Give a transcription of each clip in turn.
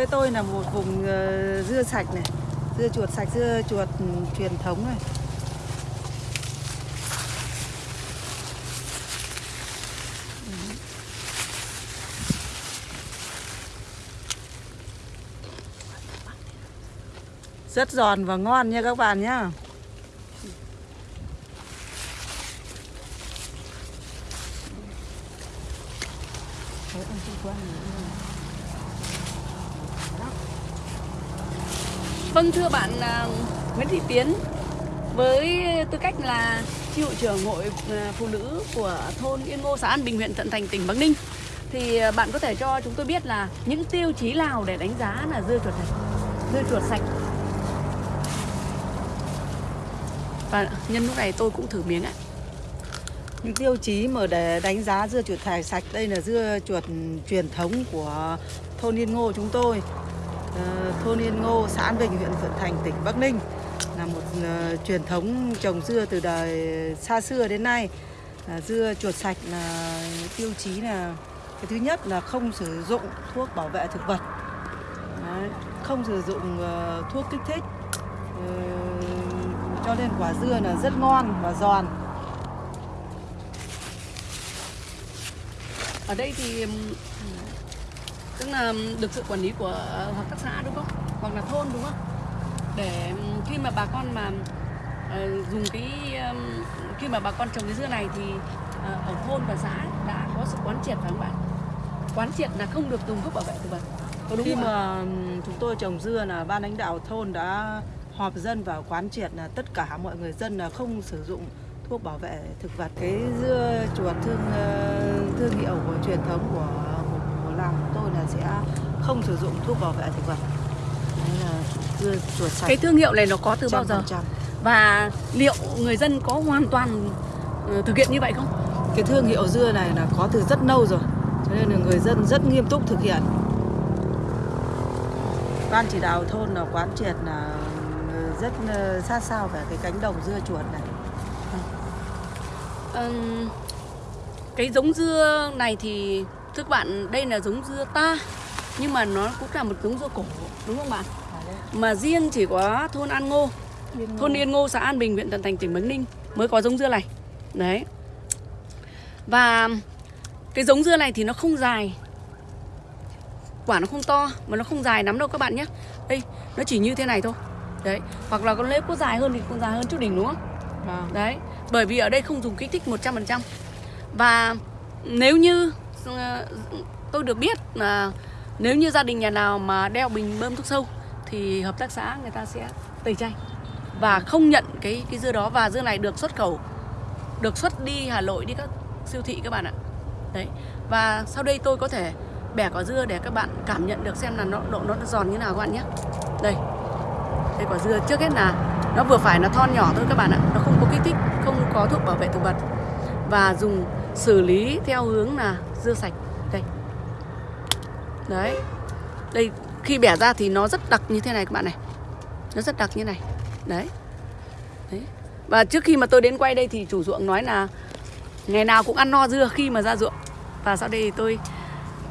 quê tôi là một vùng ờ, dưa sạch này, dưa chuột sạch, dưa chuột truyền thống này. Rất giòn và ngon nha các bạn nhá Đấy, ăn chung quanh này. Vâng thưa bạn Nguyễn Thị Tiến, với tư cách là chi hội trưởng hội ờ, phụ nữ của thôn Yên Ngô, xã An Bình, huyện tận Thành, tỉnh Bắc Ninh, thì ờ, bạn có thể cho chúng tôi biết là những tiêu chí nào để đánh giá là dưa chuột sạch dưa chuột sạch và nhân lúc này tôi cũng thử miếng ạ Những tiêu chí mà để đánh giá dưa chuột thải sạch, đây là dưa chuột truyền thống của thôn Yên Ngô chúng tôi. Ờ, thôn Yên Ngô, xã An Bình, huyện Thuận Thành, tỉnh Bắc Ninh là một uh, truyền thống trồng dưa từ đời xa xưa đến nay. Là dưa chuột sạch là tiêu chí là cái thứ nhất là không sử dụng thuốc bảo vệ thực vật, Đấy, không sử dụng uh, thuốc kích thích, uh, cho nên quả dưa là rất ngon và giòn. ở đây thì tức là được sự quản lý của hợp tác xã đúng không hoặc là thôn đúng không để khi mà bà con mà ờ, dùng cái ừm, khi mà bà con trồng cái dưa này thì ờ, ở thôn và xã đã có sự quán triệt phải không bạn quán triệt là không được dùng thuốc bảo vệ thực vật có đúng Khi không ạ? mà ừm, chúng tôi trồng dưa là ban lãnh đạo thôn đã họp dân và quán triệt là tất cả mọi người dân là không sử dụng thuốc bảo vệ thực vật. Cái dưa chuột thương thương hiệu của truyền thống của của, của tôi là sẽ không sử dụng thuốc bảo vệ thực vật. Đấy là dưa chuột sạch. cái thương hiệu này nó có từ bao giờ 100%. và liệu người dân có hoàn toàn ờ, thực hiện như vậy không Cái thương hiệu dưa này là có từ rất lâu rồi. Cho nên là người dân rất nghiêm túc thực hiện. Ban chỉ đạo thôn là quán triệt là ờ, rất ờ, sát sao về cái cánh đồng dưa chuột này. Ừm, cái giống dưa này thì thưa các bạn đây là giống dưa ta nhưng mà nó cũng là một giống dưa cổ đúng không bạn? Mà riêng chỉ có thôn An Ngô. Thôn Yên Ngô xã An Bình huyện Thuận Thành tỉnh Bắc Ninh mới có giống dưa này. Đấy. Và cái giống dưa này thì nó không dài. Quả nó không to mà nó không dài lắm đâu các bạn nhé. Đây nó chỉ như thế này thôi. Đấy hoặc là con lếp có dài hơn thì con dài hơn chút đỉnh đúng không? Vâng. Đấy, bởi vì ở đây không dùng kích thích 100% Và nếu như tôi được biết là nếu như gia đình nhà nào mà đeo bình bơm thuốc sâu thì hợp tác xã người ta sẽ tẩy chay và không nhận cái cái dưa đó và dưa này được xuất khẩu được xuất đi Hà Nội đi các siêu thị các bạn ạ. Đấy. Và sau đây tôi có thể bẻ quả dưa để các bạn cảm nhận được xem là nó độ nó giòn như nào các bạn nhé. Đây. Đây quả dưa trước hết là nó vừa phải là thon nhỏ thôi các bạn ạ nó không có kích thích không có thuốc bảo vệ thực vật và dùng xử lý theo hướng là dưa sạch. Đây. Đấy. Đây, khi bẻ ra thì nó rất đặc như thế này các bạn này. Nó rất đặc như này. Đấy. Đấy. Và trước khi mà tôi đến quay đây thì chủ ruộng nói là ngày nào cũng ăn no dưa khi mà ra ruộng. Và sau đây thì tôi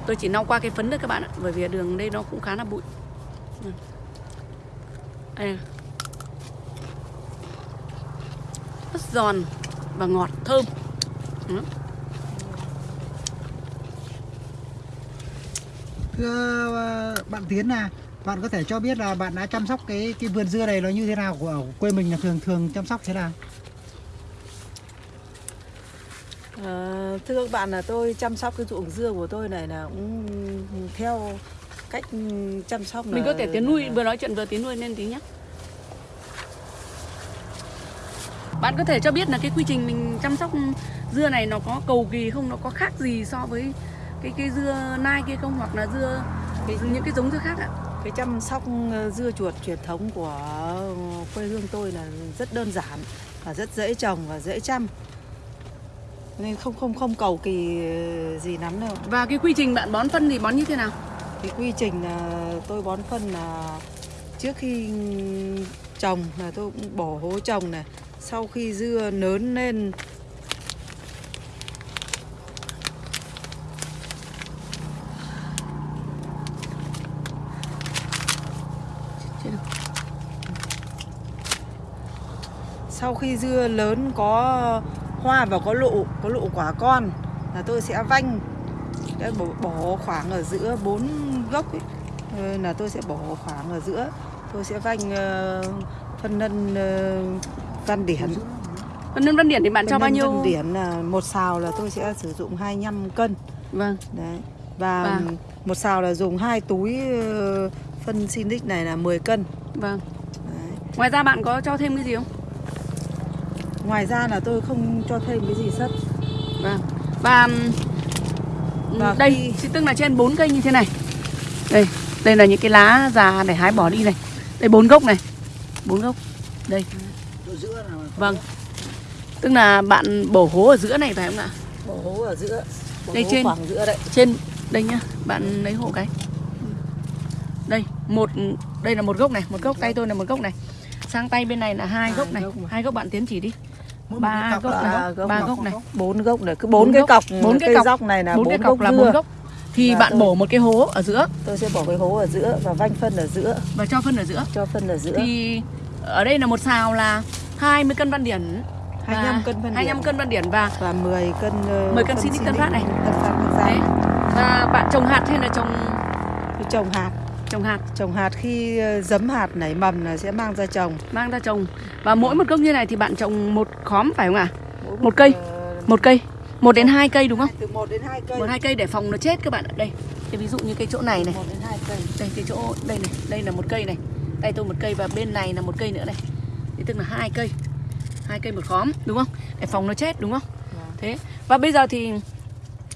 tôi chỉ lau qua cái phấn thôi các bạn ạ. Bởi vì đường đây nó cũng khá là bụi. Ừ. đây rất giòn và ngọt, thơm. Ừ. Thưa ờ, bạn Tiến là bạn có thể cho biết là bạn đã chăm sóc cái cái vườn dưa này nó như thế nào của ở quê mình là thường thường chăm sóc thế nào? Ờ, thưa các bạn là tôi chăm sóc cái ruộng dưa của tôi này là cũng theo cách chăm sóc mình có thể tiến nuôi là- vừa nói chuyện vừa tiến nuôi lên tí nhé bạn có thể cho biết là cái quy trình mình chăm sóc dưa này nó có cầu kỳ không nó có khác gì so với cái cái dưa nai kia không? Hoặc là dưa cái, những cái giống dưa khác ạ. cái chăm sóc ờ, dưa chuột truyền thống của quê hương tôi là rất đơn giản và rất dễ trồng và dễ chăm. Nên không không không cầu kỳ gì lắm đâu. Và cái quy trình bạn bón phân thì bón như thế nào? Cái quy trình là tôi bón phân là trước khi trồng là tôi cũng bỏ hố trồng này sau khi dưa lớn lên sau khi dưa lớn có hoa và có lụ có lụ quả con là tôi sẽ vanh. Sẽ bỏ, bỏ khoảng ở giữa bốn gốc ấy. Ờ, là tôi sẽ bỏ khoảng ở giữa. Tôi sẽ vanh ờ, phân nân ờ, văn điển. Phân nhân văn điển. Thì bạn cho Phân bao nân nhiêu? văn điển là một xào là tôi sẽ sử dụng 25 cân. Vâng. Đấy. Và Và- một xào là dùng hai túi ờ, phân Sinic này là 10 cân. Vâng. Đấy. ngoài ra bạn có cho thêm cái gì không ngoài ra là tôi không cho thêm cái gì sất vâng. Và Và đây khi- tức là trên bốn cây như thế này. Đây đây là những cái lá già để hái bỏ đi này. Đây bốn gốc này. Bốn gốc. Đây. Chỗ giữa là vâng. tức là bạn bổ hố ở giữa này phải không ạ? Bỏ hố ở giữa. Bỏ Đây hố trên. khoảng giữa đấy. Trên đây nhá. Bạn lấy hộ cái. Đây một đây là một gốc này. Một gốc tay tôi là một gốc này. Sang tay bên này là hai Hai gốc này. hai gốc bạn tiến chỉ đi ba gốc này, ba gốc, này. bốn gốc này cứ Bốn cái cọc bốn cái cọc. dốc này là bốn cái cọc gốc là bốn gốc. Thì Và bạn tôi- bổ một cái hố ở giữa. Tôi sẽ bỏ cái hố ở giữa và vanh phân ở giữa. Và cho phân ở giữa. Cho phân ở giữa. Thì ở đây là một xào là 20 cân văn điển 25 cân văn 25 điển. cân văn điển và và 10 cân ờ, 10 cân phân Sinic Tân Phát này. Tân Phát đấy. Và bạn trồng hạt hay là trồng trồng hạt trồng hạt. Trồng hạt khi ờ, giấm hạt nảy mầm là sẽ mang ra trồng. Mang ra trồng. Và mỗi một gốc như này thì bạn trồng một khóm phải không ạ? Mỗi Một cây. ờ, một cây. Một đến hai cây đúng không? Từ 1 đến 2 cây. Một hai cây để phòng nó chết các bạn ạ. Đây. Thế ví dụ như cái chỗ này này. 1 đến 2 cây. Đây cái chỗ đây này. Đây là một cây này. Tay tôi một cây và bên này là một cây nữa này. Thì tức là hai cây. Hai cây một khóm đúng không? Để phòng nó chết đúng không? Vâng. thế. Và bây giờ thì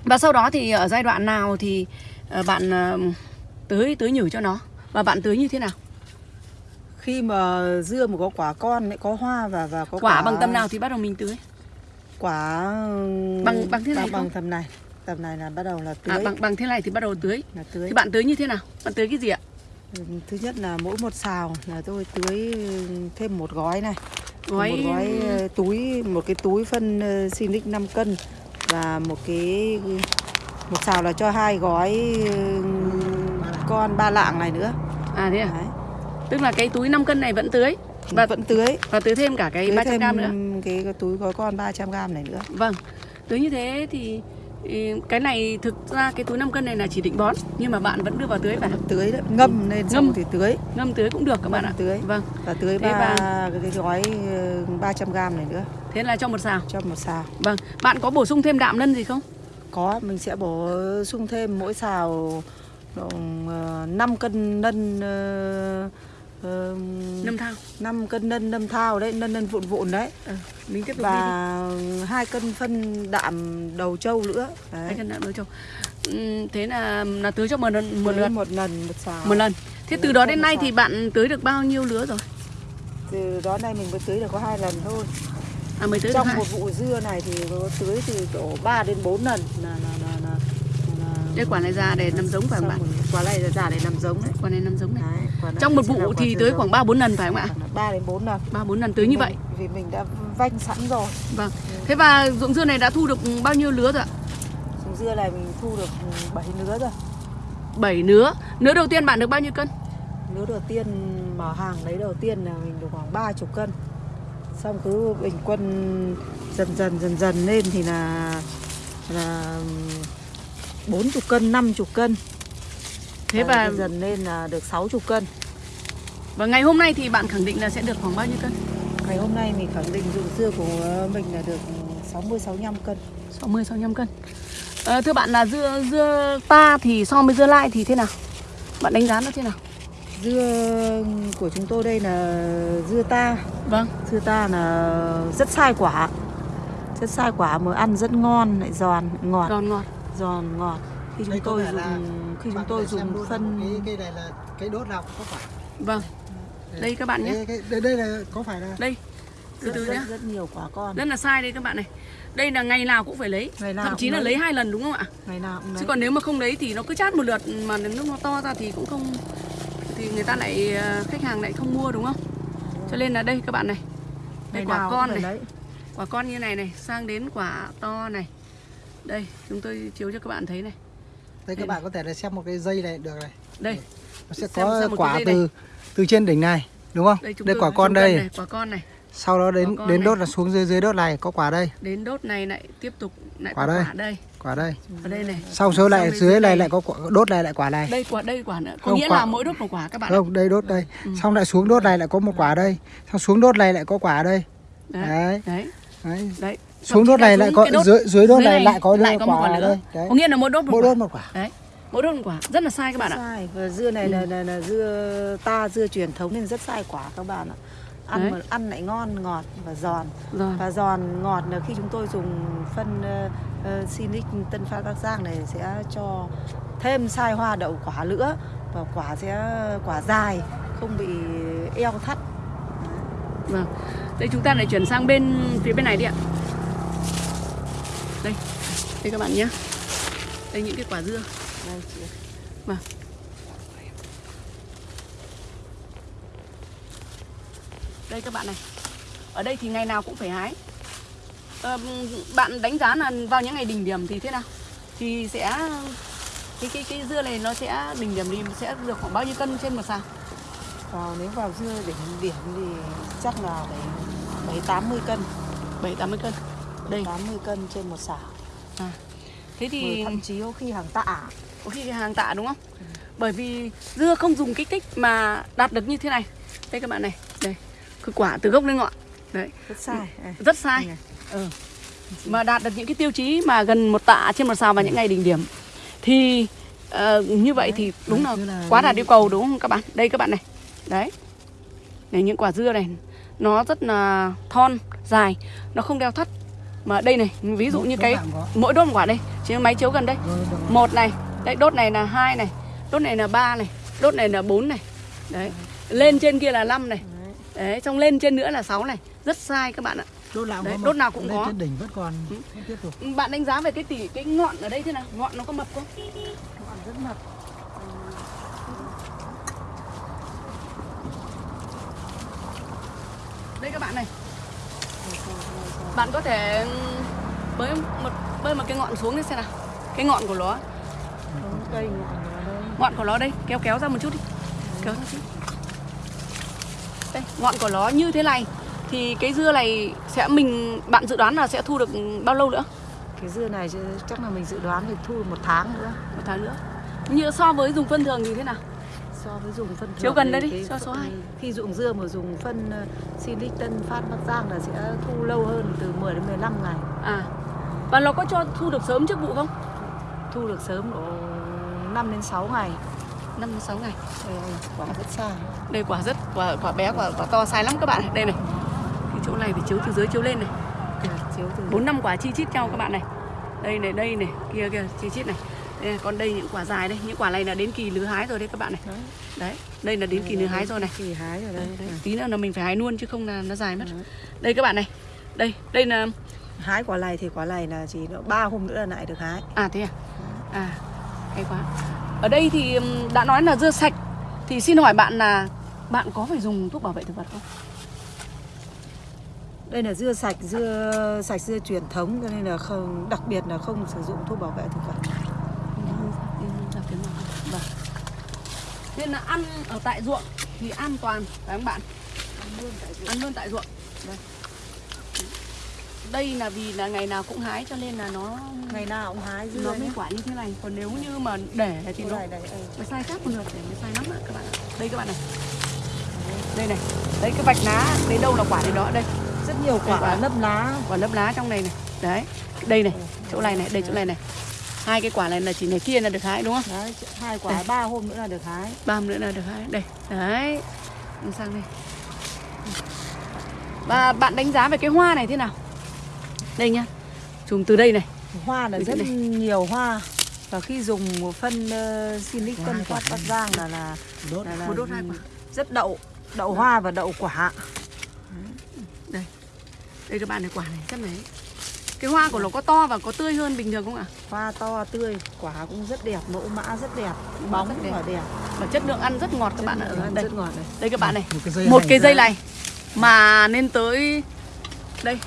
và sau đó thì ở giai đoạn nào thì ờ, bạn tưới tưới nhử cho nó. Và bạn tưới như thế nào? Khi mà dưa mà có quả con lại có hoa và và có quả bằng tầm nào thì bắt đầu mình tưới? Quả Bằng- bằng thế này bằng, bằng tầm này. Tầm này là bắt đầu là tưới. à, bằng bằng thế này thì bắt đầu tưới. Là tưới. Thì bạn tưới như thế nào? Bạn tưới cái gì ạ? Thứ nhất là mỗi một xào là tôi tưới thêm một gói này. Gói một gói ờ, túi một cái túi phân ờ, Sinic 5 cân và một cái một xào là cho hai gói ờ, con ba lạng này nữa. À thế à? Đấy. tức là cái túi 5 cân này vẫn tưới? Và vẫn tưới. và tưới thêm cả cái tưới 300 thêm gram nữa? cái, cái túi gói con 300 gram này nữa. Vâng, tưới như thế thì ừ, cái này thực ra cái túi 5 cân này là chỉ định bón nhưng mà bạn vẫn đưa vào tưới và tưới đấy. Ngâm lên Ngâm. thì tưới. Ngâm tưới cũng được các bạn ạ. tưới. Vâng, và tưới ba và- cái, gói ờ, 300 gram này nữa. Thế là cho một xào. cho một xào. Vâng, bạn có bổ sung thêm đạm lân gì không? có mình sẽ bổ sung thêm mỗi xào độ, uh, 5 cân nân uh, Nâm thao. 5 cân nân nâm thao đấy nân nân vụn vụn đấy. Ừ, mình tiếp tục và hai cân phân đạm đầu trâu nữa. Hai cân đạm đối châu. Ừ, thế là là tưới cho một lần một lượt một lần một xào. Một lần. Thế từ đó lần đến nay thì bạn tưới được bao nhiêu lứa rồi? từ đó nay mình mới tưới được có hai lần thôi. À mới tưới trong một vụ dưa này thì có tưới từ độ 3 đến 4 lần. Là là, là, là Đây quả này ra để nằm giống phải không bạn? Quả này là để làm giống đấy Quả này nằm giống này. Đấy, Trong một vụ thì giống. khoảng 3 4 lần phải không ạ? 3 đến 4 lần 3 4 lần tưới như vậy. vì mình đã vanh sẵn rồi Vâng. Thế và ruộng dưa này đã thu được bao nhiêu lứa rồi ạ? Dùng dưa này mình thu được 7 nứa rồi 7 nứa. Nứa đầu tiên bạn được bao nhiêu cân? Nứa đầu tiên mở hàng lấy đầu tiên là mình được khoảng 30 cân Xong cứ bình quân dần dần dần dần lên thì là là 40 cân, 50 cân Thế và dần lên là được 60 cân và ngày hôm nay thì bạn khẳng định là sẽ được khoảng bao nhiêu cân? Ngày hôm nay mình khẳng định dụng dưa của mình là được 60 65 cân 60 65 cân. Ờ, thưa bạn là dưa dưa ta thì so với dưa lai thì thế nào? Bạn đánh giá nó thế nào? Dưa của chúng tôi đây là dưa ta Vâng. Dưa ta là rất sai quả Rất sai quả mà ăn rất ngon lại giòn ngọt Giòn ngọt. Giòn ngọt khi chúng Đây tôi dùng khi chúng tôi dùng phân cái cây này là cây đốt nào có phải Vâng. Đây các bạn nhé. Đây, cái, đây, đây là có phải là Đây. Từ từ nhá. rất nhiều quả con Rất là sai đây các bạn này. Đây là ngày nào cũng phải lấy. Ngày nào Thậm chí cũng là lấy. lấy hai lần đúng không ạ? ngày nào cũng Chứ lấy còn nếu mà không lấy thì nó cứ chát một lượt mà đến lúc nó to ra thì cũng không thì người ta lại ờ, khách hàng lại không mua đúng không? Cho nên là đây các bạn này. Đây ngày quả con cũng này. lấy. Quả con như này này sang đến quả to này. Đây, chúng tôi chiếu cho các bạn thấy này. đây các bạn có thể là xem một cái dây này được này Đây, nó sẽ Xem- có quả từ từ trên đỉnh này đúng không? Đây đây quả con đây này, quả con này. sau đó đến đến này. đốt là xuống dưới dưới đốt này có quả đây. Đến đốt này lại tiếp tục lại Quả đây. quả đây. Quả đây. Ở đây này. Sau số lại dưới này này. lại có quả, đốt này lại quả này. Đây quả đây quả nữa có Không, nghĩa quả- là mỗi đốt một quả các bạn không đây đốt đây. Ừ. xong lại xuống đốt này lại có một quả đây. Xong xuống đốt này lại có quả đây. Đấy. đấy. Đấy. Đấy xuống đốt này lại có dưới dưới đốt này lại có lại có một quả quả nữa đây. đấy. Có nghĩa là mỗi đốt một mỗi quả. đốt một quả. Đấy. Mỗi đốt một quả. Rất là sai các bạn ạ. Sai và dưa này là, là, là dưa ta dưa truyền thống nên rất sai quả các bạn ạ. Ăn Đấy. mà ăn lại ngon ngọt và giòn. Rồi và giòn ngọt là khi chúng tôi dùng phân uh, Sinic Tân Phát Bắc Giang này sẽ cho thêm sai hoa đậu quả nữa và quả sẽ quả dài không bị eo thắt. Vâng. Đây chúng ta lại chuyển sang bên phía bên này đi ạ đây đây các bạn nhé đây những cái quả dưa đây chị Vâng. Đây các bạn này. Ở đây thì ngày nào cũng phải hái. Ờ, bạn đánh giá là vào những ngày đỉnh điểm thì thế nào? Thì sẽ cái cái cái dưa này nó sẽ đỉnh điểm thì sẽ được khoảng bao nhiêu cân trên một sào? vào nếu vào dưa đỉnh điểm thì chắc là phải bảy tám mươi cân 7 80 cân. Đây. 80 cân trên một xào À. Thế thì thậm chí có khi hàng tạ có khi hàng tạ đúng không? Bởi vì dưa không dùng kích thích mà đạt được như thế này. Đây các bạn này, đây. Cái quả từ gốc lên ngọn. Đấy, rất sai rất sai. Ừ. Mà đạt được những cái tiêu chí mà gần một tạ trên một sào vào những ngày đỉnh điểm. Thì ờ, như vậy thì đúng là Đấy, tức là quá đạt yêu cầu đúng không các bạn? Đây các bạn này. Đấy. Này những quả dưa này nó rất là thon, dài, nó không đeo thắt. Mà đây này, ví dụ như cái mỗi đốt một quả đây, chỉ máy chiếu gần đây. Một này đấy đốt này là hai này đốt này là ba này đốt này là bốn này. Đấy lên trên kia là 5 này. Đấy. Xong lên trên nữa là 6 này. Rất sai các bạn ạ. Đốt nào cũng Đấy, đốt nào cũng có. trên đỉnh vẫn còn Ừ. tục. Bạn đánh giá về cái tỉ cái ngọn ở đây thế nào? Ngọn nó có mập không? Ngọn rất mập. Đây các bạn này bạn có thể bơi một bơi một cái ngọn xuống đi xem nào. Cái ngọn của nó. Cây ngọn ngọn của nó đây kéo kéo ra một chút đi. Kéo ra chút. Đây ngọn của nó như thế này thì cái dưa này sẽ mình bạn dự đoán là sẽ thu được bao lâu nữa? Cái dưa này chắc là mình dự đoán thì thu một tháng nữa. Một tháng nữa. Như so với dùng phân thường thì thế nào so với dùng phân Chiếu gần thì đây đi, cho số phân- hai. khi dụng dưa mà dùng phân Sinic Tân Phát Bắc Giang là sẽ thu lâu hơn từ 10 đến 15 ngày. À và nó có cho thu được sớm trước vụ không? Thu được sớm độ 5 đến 6 ngày. Năm đến sáu ngày. Đây, quả rất sai đây quả rất quả quả bé quả, quả to sai lắm các bạn. Đây này. Cái chỗ này phải chiếu từ dưới chiếu lên này. Từ bốn năm quả chi chít nhau các bạn này. Đây này đây này kia kia chi chít này đây, này, còn đây những quả dài đây những quả này là đến kỳ lứa hái rồi đấy các bạn này. Đấy. đấy đây là đến kỳ lứa hái rồi này. kỳ hái rồi đây, đấy, tí nữa là mình phải hái luôn chứ không là nó dài mất. Đấy. đây các bạn này đây đây là hái quả này thì quả này là chỉ nó ba hôm nữa là lại được hái. À thế à? À hay quá. Ở đây thì đã nói là dưa sạch. Thì xin hỏi bạn là bạn có phải dùng thuốc bảo vệ thực vật không? Đây là dưa sạch dưa sạch dưa truyền thống cho nên là không đặc biệt là không sử dụng thuốc bảo vệ thực vật Vâng. Nên là ăn ở tại ruộng thì an toàn phải không bạn? Ăn luôn tại ruộng. Vâng. Đây là vì là ngày nào cũng hái cho nên là nó ngày nào cũng hái dưa nó mới quả như thế này. Còn nếu như mà để thì nó đây, đây. nó sai khác một lượt để nó sai lắm ạ các bạn ạ. Đây các bạn này. Đây này. Đấy cái vạch lá đến đâu là quả đến đó đây. rất nhiều quả, quả. nấp lá Quả lớp lá trong này này. Đấy. Đây này, chỗ này này, đây chỗ này này. Hai cái quả này là chỉ này kia là được hái đúng không? Đấy, hai quả ba hôm nữa là được hái. Ba hôm nữa là được hái. Đây đấy. Đi sang đây. Và bạn đánh giá về cái hoa này thế nào? Đây nhá. Chùm từ đây này. Hoa là rất này. nhiều hoa. Và khi dùng một phân uh, Tân hai quả. Phát Bắc Giang là là, đốt. là, là một đốt hai quả. rất đậu đậu hoa và đậu quả. Đây đây các bạn này quả này rất này cái hoa của nó có to và có tươi hơn bình thường không ạ? Hoa to tươi quả cũng rất đẹp mẫu mã rất đẹp bóng rất đẹp. và đẹp. Và chất lượng ăn rất ngọt các bạn ạ. đây. rất ngọt này. Đây các bạn này. Một cái dây một cái dây này mà lên tới đây.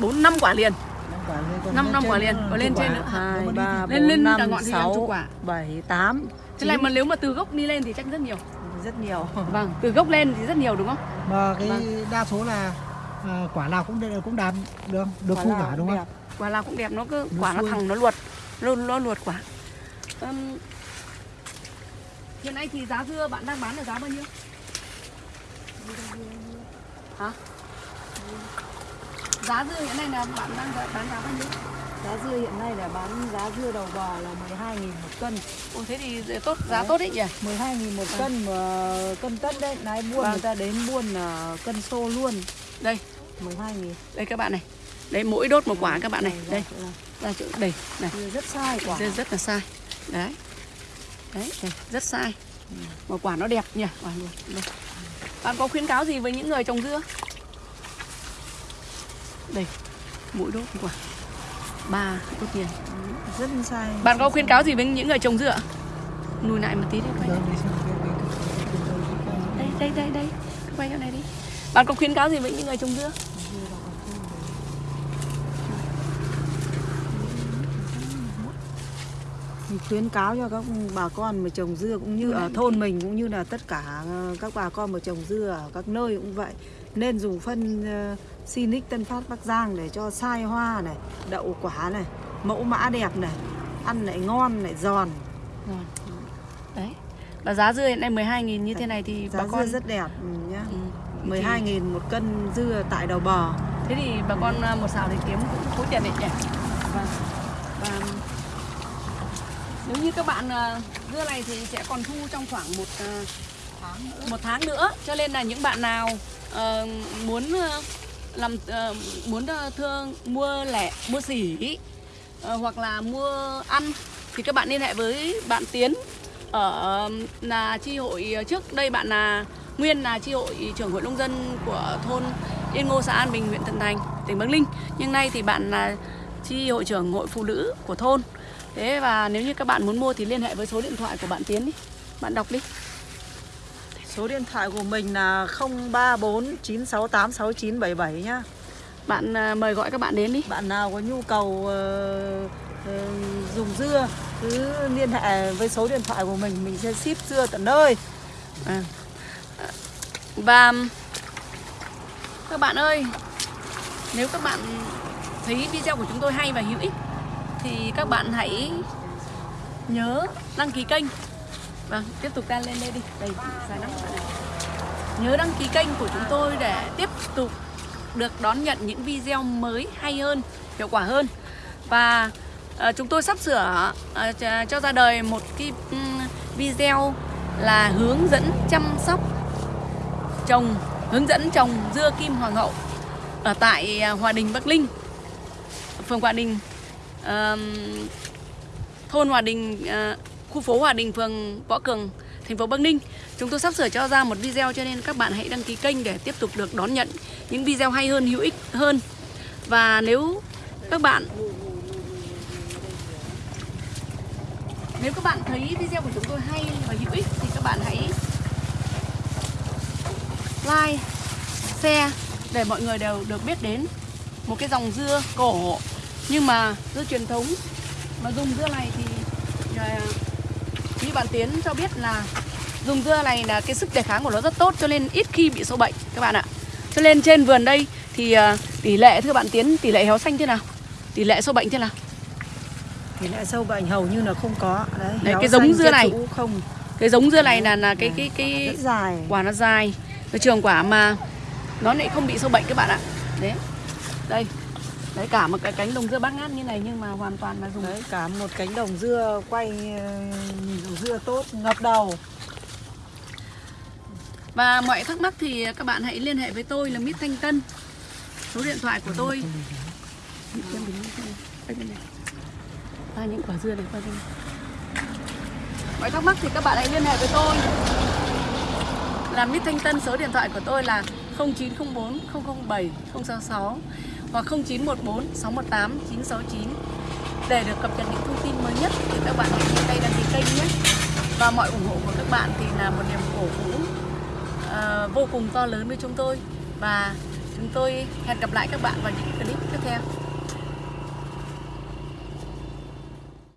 Bốn năm quả liền. Năm quả lên, còn Năm- quả liền, còn lên trên nữa. hai Nếu mà đi ba Lên- lên bốn cả năm ngọn thì làm chục sáu quả. bảy tám thế này mà nếu mà từ gốc đi lên thì chắc rất nhiều. Rất nhiều. Vâng, từ gốc lên thì rất nhiều đúng không? mà cái Vâng. đa số là à, quả nào cũng cũng đạt được được Quả cũng đúng không đẹp. Quả nào cũng đẹp, nó cứ Nó quả nó xuôi. thẳng nó luột, nó, nó luột quả. Ừm, hiện nay thì giá dưa bạn đang bán ở giá bao nhiêu? Hả? Giá dưa hiện nay là bạn đang bán giá bao nhiêu? Giá dưa hiện nay là bán giá dưa đầu bò là 12.000 một cân Ồ thế thì tốt giá Đấy. tốt đấy nhỉ? 12.000 một cân mà cân tất đấy nãy buôn Vâng. người ta đến buôn là cân xô luôn Đây, 12.000 đây các bạn này. Đây mỗi đốt một quả các bạn này. Đây, là ra chỗ đây này. dưa rất sai quả Dưa rất là sai. Đấy. Đấy, đây, rất sai. Mà quả nó đẹp nhỉ? Quả luôn. Đây. Bạn có khuyến cáo gì với những người trồng dưa? Đây, mỗi đốt một quả. Ba tốt tiền. rất sai Bạn có khuyến cáo gì với những người trồng dưa ạ? Lùi lại một tí đi quay. Vâng, Đây, đây, đây, đây. Quay chỗ này đi. Bạn có khuyến cáo gì với những người trồng dưa? Mình khuyến cáo cho các bà con mà trồng dưa cũng như ở thôn mình cũng như là tất cả các bà con mà trồng dưa ở các nơi cũng vậy nên dùng phân Sinic Tân Phát Bắc Giang để cho sai hoa này đậu quả này mẫu mã đẹp này ăn lại ngon lại giòn Rồi. Đấy. Và giá dưa hiện nay 12.000 như thế này thì giá bà con dưa rất đẹp ừ, nhá Ừ. 12.000 một cân dưa tại đầu bò Thế thì bà con à, một xào thì kiếm cũng khối tiền đấy nhỉ? Vâng. Và nếu như các bạn à, dưa này thì sẽ còn thu trong khoảng một à, một tháng nữa. Cho nên là những bạn nào ờ, muốn ờ, làm uh, muốn ờ, thương mua lẻ mua xỉ uh, hoặc là mua ăn thì các bạn liên hệ với bạn Tiến ở là chi hội trước. Đây bạn là nguyên là chi hội trưởng hội nông dân của thôn Yên Ngô xã An Bình huyện Thuận Thành tỉnh Bắc Ninh. Nhưng nay thì bạn là chi hội trưởng hội phụ nữ của thôn. Thế và nếu như các bạn muốn mua thì liên hệ với số điện thoại của bạn Tiến đi. Bạn đọc đi số điện thoại của mình là 034 968 6977 nhá bạn à, mời gọi các bạn đến đi bạn nào có nhu cầu ờ, ờ, dùng dưa cứ liên hệ với số điện thoại của mình mình sẽ ship dưa tận nơi À. Và các bạn ơi, nếu các bạn thấy video của chúng tôi hay và hữu ích thì các bạn hãy nhớ đăng ký kênh. Vâng, tiếp tục ta lên đây đi. Đây, dài lắm các bạn. Nhớ đăng ký kênh của chúng tôi để tiếp tục được đón nhận những video mới hay hơn, hiệu quả hơn. Và uh, chúng tôi sắp sửa uh, cho- ra đời một cái um, video là hướng dẫn chăm sóc trồng hướng dẫn trồng dưa kim hoàng hậu ở tại ờ, Hòa Đình Bắc Linh phường Hòa Đình uh, thôn Hòa Đình uh, khu phố Hòa Đình phường Võ Cường thành phố Bắc Ninh. Chúng tôi sắp sửa cho ra một video cho nên các bạn hãy đăng ký kênh để tiếp tục được đón nhận những video hay hơn hữu ích hơn. Và nếu các bạn Nếu các bạn thấy video của chúng tôi hay và hữu ích thì các bạn hãy like, share để mọi người đều được biết đến một cái dòng dưa cổ. Nhưng mà dưa truyền thống mà dùng dưa này thì à, như bạn Tiến cho biết là dùng dưa này là cái sức đề kháng của nó rất tốt cho nên ít khi bị sâu bệnh các bạn ạ. Cho nên trên vườn đây thì à, tỷ lệ thưa bạn Tiến tỷ lệ héo xanh thế nào? Tỷ lệ sâu bệnh thế nào? thì lại sâu bệnh hầu như là không có đấy, Đấy, cái giống dưa này. không Cái giống dưa này là là cái cái cái dài quả nó dài cái trường quả mà nó lại không bị sâu bệnh các bạn ạ đấy đây đấy cả một cái cánh đồng dưa bát ngát như này nhưng mà hoàn toàn là dùng đấy cả một cánh đồng dưa quay ờ, nhìn dưa tốt ngập đầu. Và mọi thắc mắc thì các bạn hãy liên hệ với tôi là Mít Thanh Tân. Số điện thoại của tôi. À, những quả dưa này qua đây mọi thắc mắc thì các bạn hãy liên hệ với tôi. Là Mít Thanh Tân số điện thoại của tôi là 0904 007 066 hoặc 0914 618 969 để được cập nhật những thông tin mới nhất thì các bạn hãy nhanh tay đăng ký kênh nhé. Và mọi ủng hộ của các bạn thì là một niềm cổ vũ uh, vô cùng to lớn với chúng tôi. Và chúng tôi hẹn gặp lại các bạn vào những clip tiếp theo.